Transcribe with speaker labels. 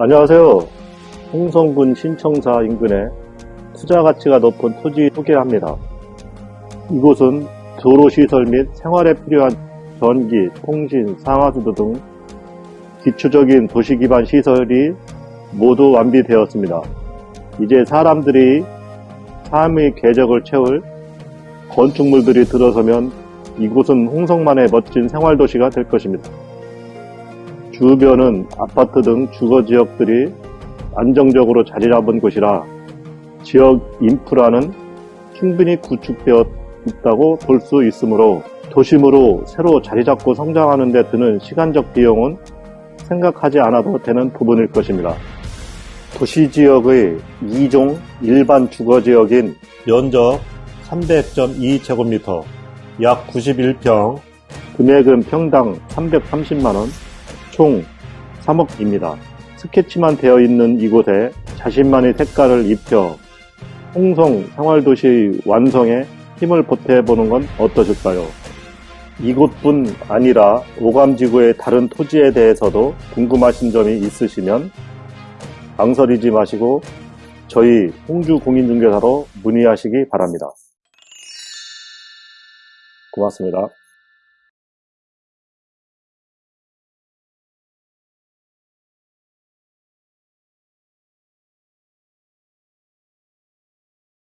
Speaker 1: 안녕하세요. 홍성군 신청사 인근에 투자 가치가 높은 토지 소개합니다. 이곳은 도로시설 및 생활에 필요한 전기, 통신, 상하수도 등 기초적인 도시 기반 시설이 모두 완비되었습니다. 이제 사람들이 삶의 궤적을 채울 건축물들이 들어서면 이곳은 홍성만의 멋진 생활도시가 될 것입니다. 주변은 아파트 등 주거 지역들이 안정적으로 자리 잡은 곳이라 지역 인프라는 충분히 구축되어 있다고 볼 수 있으므로 도심으로 새로 자리 잡고 성장하는 데 드는 시간적 비용은 생각하지 않아도 되는 부분일 것입니다. 도시지역의 2종 일반 주거지역인 면적 300.2제곱미터, 약 91평, 금액은 평당 330만원, 총 3억입니다. 스케치만 되어 있는 이곳에 자신만의 색깔을 입혀 홍성 생활도시 완성에 힘을 보태보는 건 어떠실까요? 이곳뿐 아니라 오감지구의 다른 토지에 대해서도 궁금하신 점이 있으시면 망설이지 마시고 저희 홍주공인중개사로 문의하시기 바랍니다. 고맙습니다.